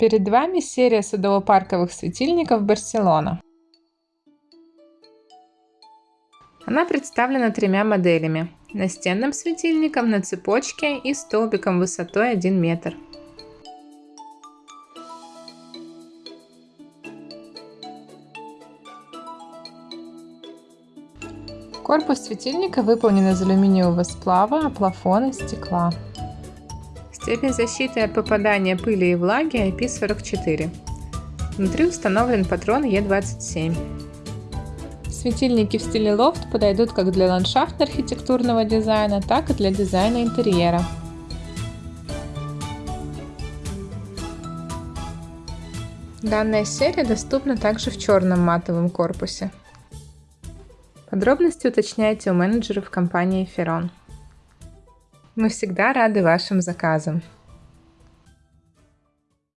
Перед вами серия садово-парковых светильников Барселона. Она представлена тремя моделями. Настенным светильником на цепочке и столбиком высотой 1 метр. Корпус светильника выполнен из алюминиевого сплава, а плафон из стекла. Степень защиты от попадания пыли и влаги IP44. Внутри установлен патрон Е27. Светильники в стиле лофт подойдут как для ландшафтно-архитектурного дизайна, так и для дизайна интерьера. Данная серия доступна также в черном матовом корпусе. Подробности уточняйте у менеджеров компании Ferron. Мы всегда рады вашим заказам.